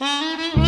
Mm-hmm.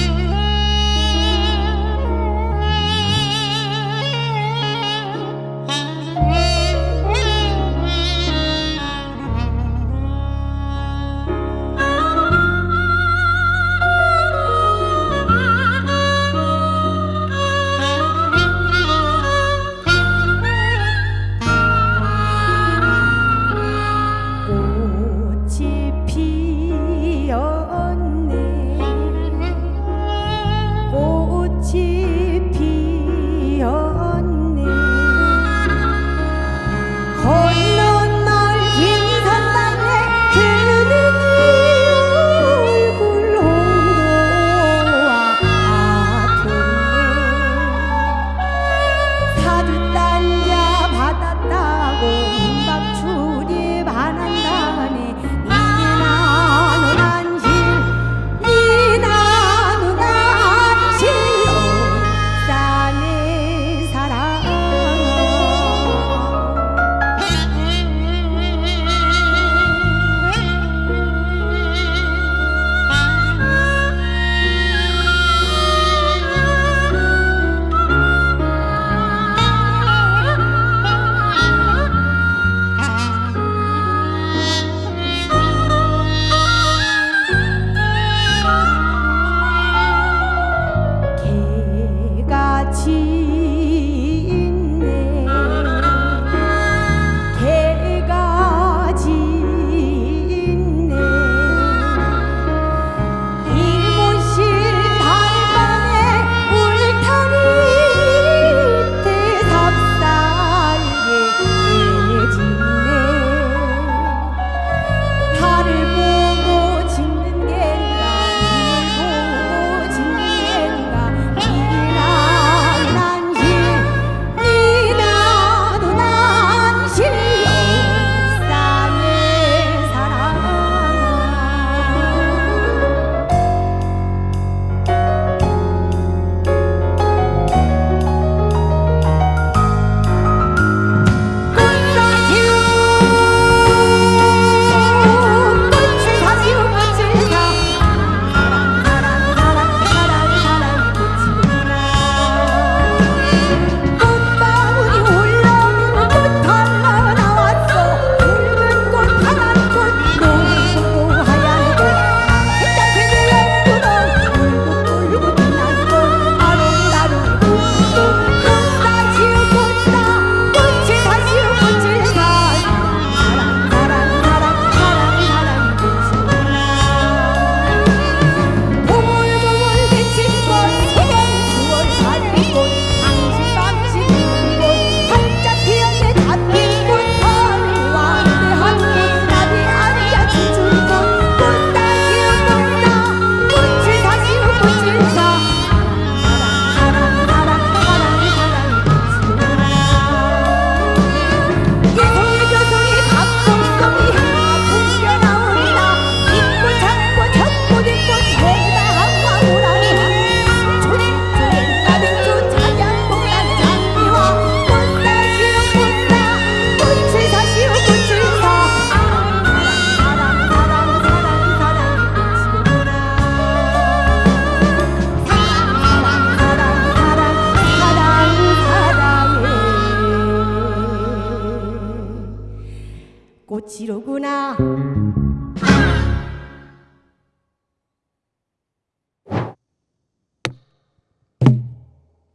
이로구나.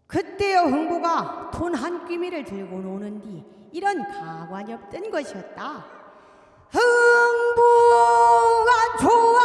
그때여 흥보가 돈 한 끼미를 들고 노는 뒤 이런 가관이 없던 것이었다. 흥부가 좋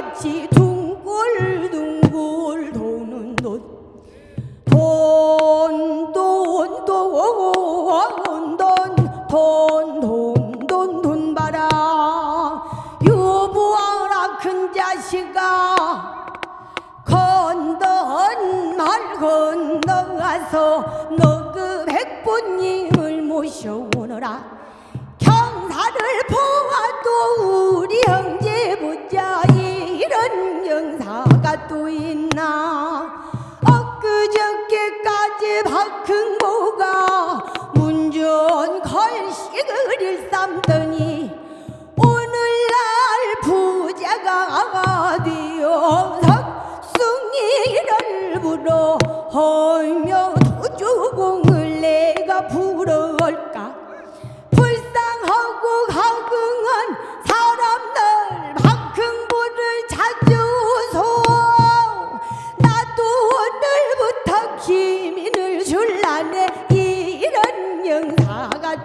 같이 둥글둥글 도는 돈 돈, 돈, 돈, 돈, 돈, 돈, 돈, 돈 봐라. 유부하라 큰 자식아. 건넌 말 건너가서 너그 백부님을 모셔오너라. 또 있나? 엊그저께까지 박흥보가 문전 걸식을 일삼더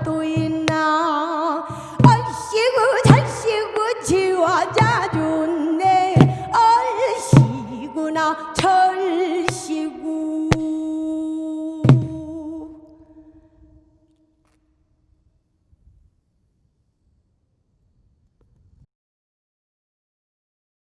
또 있나? 얼씨구 잘씨구 지화자 좋네. 얼씨구나 저